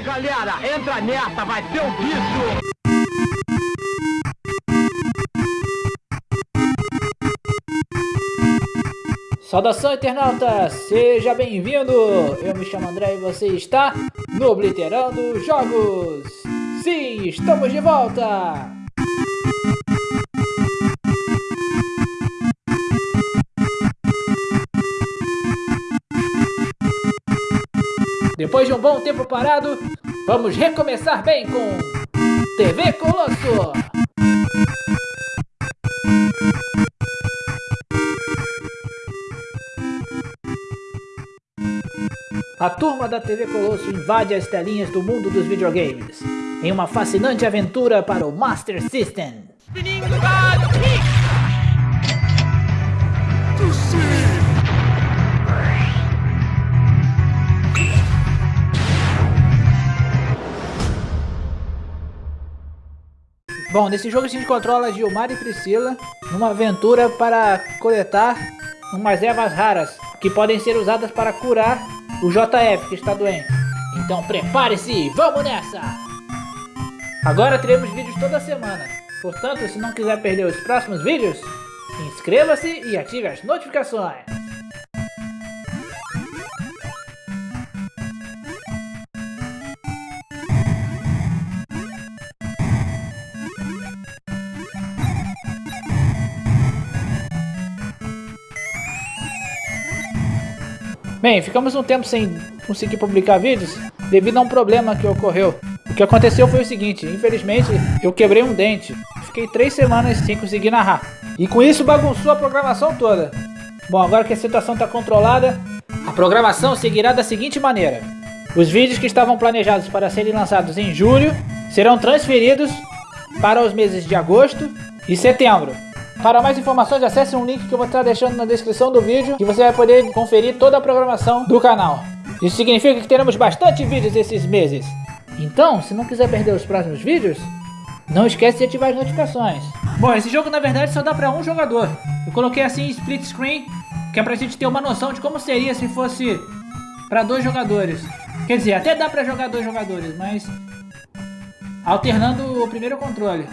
aí, galera, entra nessa, vai ser um bicho! Saudação internauta, seja bem-vindo! Eu me chamo André e você está no Obliterando Jogos! Sim, estamos de volta! Depois de um bom tempo parado, vamos recomeçar bem com TV Colosso! A turma da TV Colosso invade as telinhas do mundo dos videogames em uma fascinante aventura para o Master System. Bom, nesse jogo a gente controla Gilmar e Priscila numa aventura para coletar umas ervas raras que podem ser usadas para curar o JF que está doente. Então prepare-se e vamos nessa! Agora teremos vídeos toda semana, portanto se não quiser perder os próximos vídeos, inscreva-se e ative as notificações. Bem, ficamos um tempo sem conseguir publicar vídeos devido a um problema que ocorreu. O que aconteceu foi o seguinte, infelizmente eu quebrei um dente. Fiquei três semanas sem conseguir narrar. E com isso bagunçou a programação toda. Bom, agora que a situação está controlada, a programação seguirá da seguinte maneira. Os vídeos que estavam planejados para serem lançados em julho serão transferidos para os meses de agosto e setembro. Para mais informações, acesse um link que eu vou estar deixando na descrição do vídeo e você vai poder conferir toda a programação do canal. Isso significa que teremos bastante vídeos esses meses. Então, se não quiser perder os próximos vídeos, não esquece de ativar as notificações. Bom, esse jogo na verdade só dá para um jogador. Eu coloquei assim split screen, que é pra gente ter uma noção de como seria se fosse para dois jogadores. Quer dizer, até dá para jogar dois jogadores, mas alternando o primeiro controle.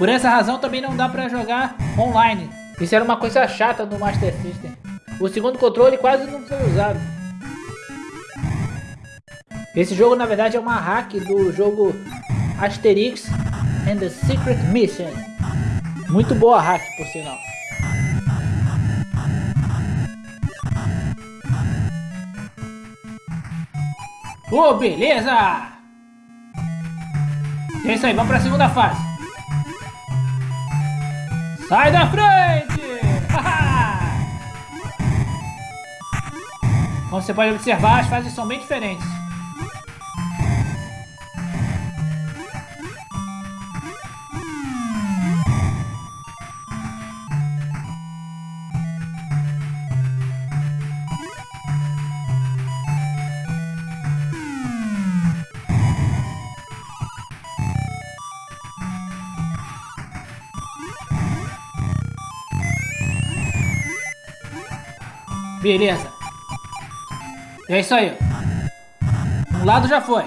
Por essa razão também não dá pra jogar online. Isso era uma coisa chata do Master System. O segundo controle quase não foi usado. Esse jogo na verdade é uma hack do jogo Asterix and the Secret Mission. Muito boa hack por sinal. Oh, beleza! É isso aí, vamos pra segunda fase. Sai da frente! Como você pode observar, as fases são bem diferentes. Beleza. É isso aí. Um lado já foi.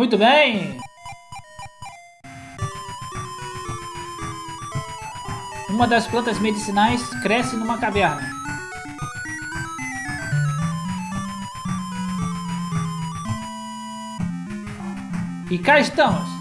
Muito bem! Uma das plantas medicinais cresce numa caverna. E cá estamos!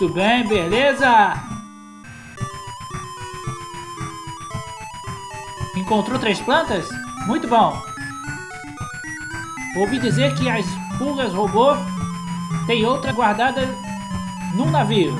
Muito bem, beleza. Encontrou três plantas? Muito bom. Ouvi dizer que as pulgas robô tem outra guardada num navio.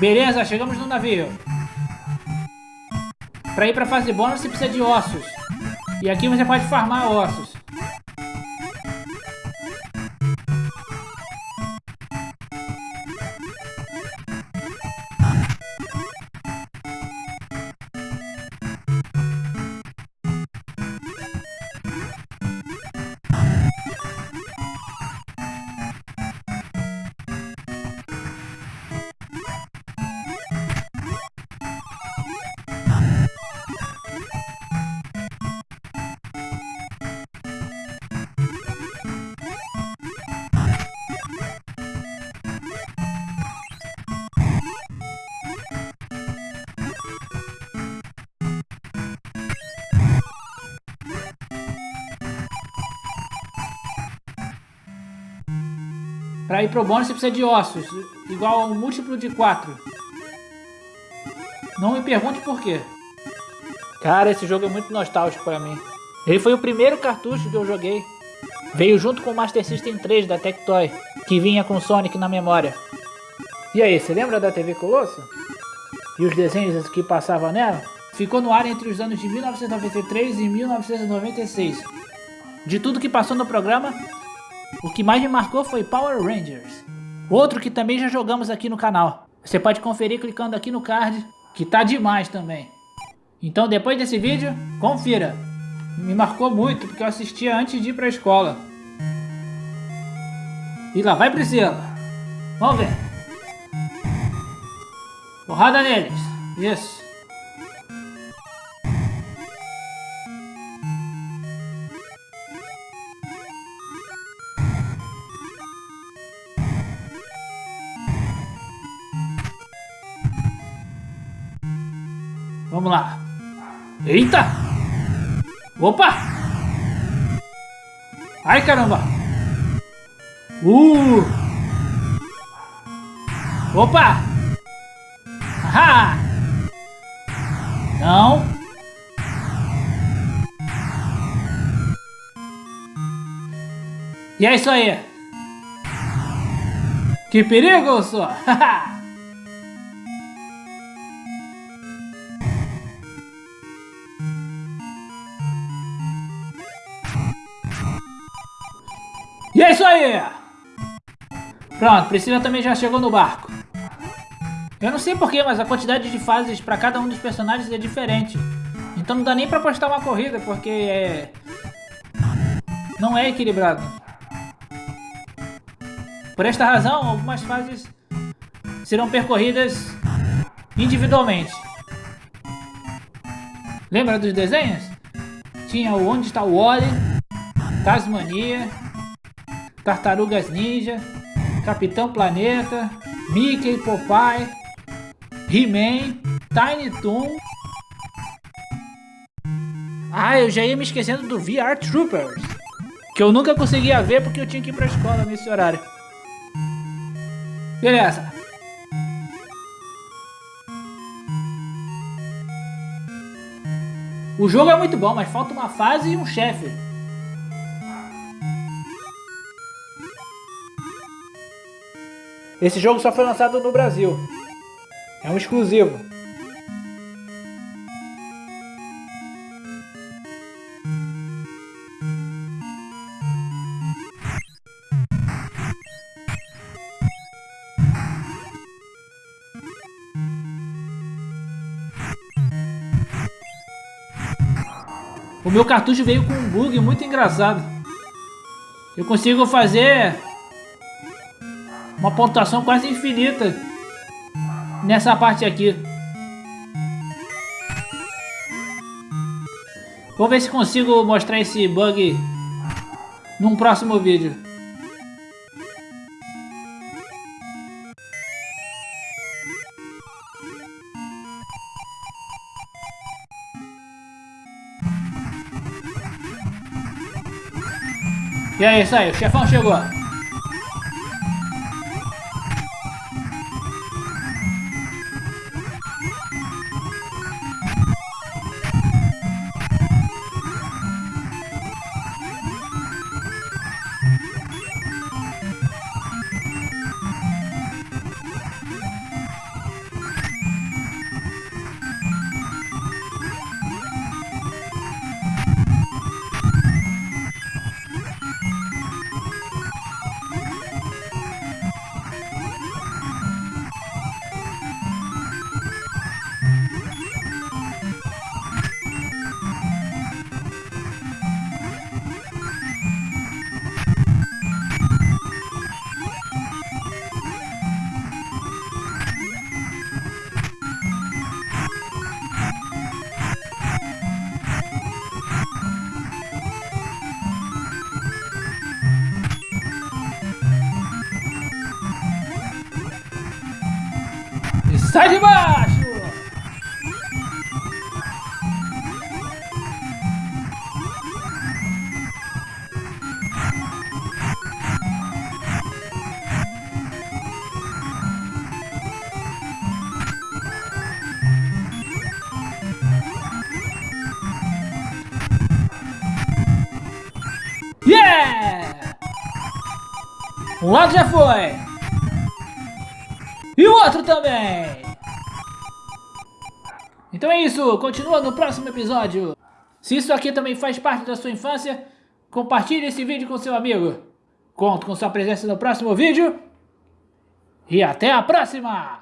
Beleza, chegamos no navio. Para ir para a fase bônus você precisa de ossos. E aqui você pode farmar ossos. Para ir pro bônus você precisa de ossos, igual a um múltiplo de 4. Não me pergunte por quê. Cara, esse jogo é muito nostálgico para mim. Ele foi o primeiro cartucho que eu joguei. Veio junto com o Master System 3 da Tectoy, que vinha com Sonic na memória. E aí, você lembra da TV Colosso? E os desenhos que passavam nela? Ficou no ar entre os anos de 1993 e 1996. De tudo que passou no programa, o que mais me marcou foi Power Rangers. Outro que também já jogamos aqui no canal. Você pode conferir clicando aqui no card, que tá demais também. Então depois desse vídeo, confira. Me marcou muito, porque eu assistia antes de ir pra escola. E lá vai Priscila. Vamos ver. Porrada neles. Isso. Vamos lá. Eita! Opa! Ai, caramba! Uh! Opa! Ahá! Não! E é isso aí! Que perigo, só! E é isso aí! Pronto, Priscila também já chegou no barco. Eu não sei porquê, mas a quantidade de fases para cada um dos personagens é diferente. Então não dá nem pra postar uma corrida, porque é... Não é equilibrado. Por esta razão, algumas fases serão percorridas individualmente. Lembra dos desenhos? Tinha o Onde está o Wally, Tasmania, Tartarugas Ninja, Capitão Planeta, Mickey, Popeye, He-Man, Tiny Toon. Ah, eu já ia me esquecendo do VR Troopers, que eu nunca conseguia ver porque eu tinha que ir pra escola nesse horário. Beleza. O jogo é muito bom, mas falta uma fase e um chefe. Esse jogo só foi lançado no Brasil. É um exclusivo. O meu cartucho veio com um bug muito engraçado. Eu consigo fazer uma pontuação quase infinita nessa parte aqui. Vou ver se consigo mostrar esse bug num próximo vídeo. E é isso aí, o chefão chegou. Um lado já foi! E o outro também! Então é isso, continua no próximo episódio. Se isso aqui também faz parte da sua infância, compartilhe esse vídeo com seu amigo. Conto com sua presença no próximo vídeo. E até a próxima!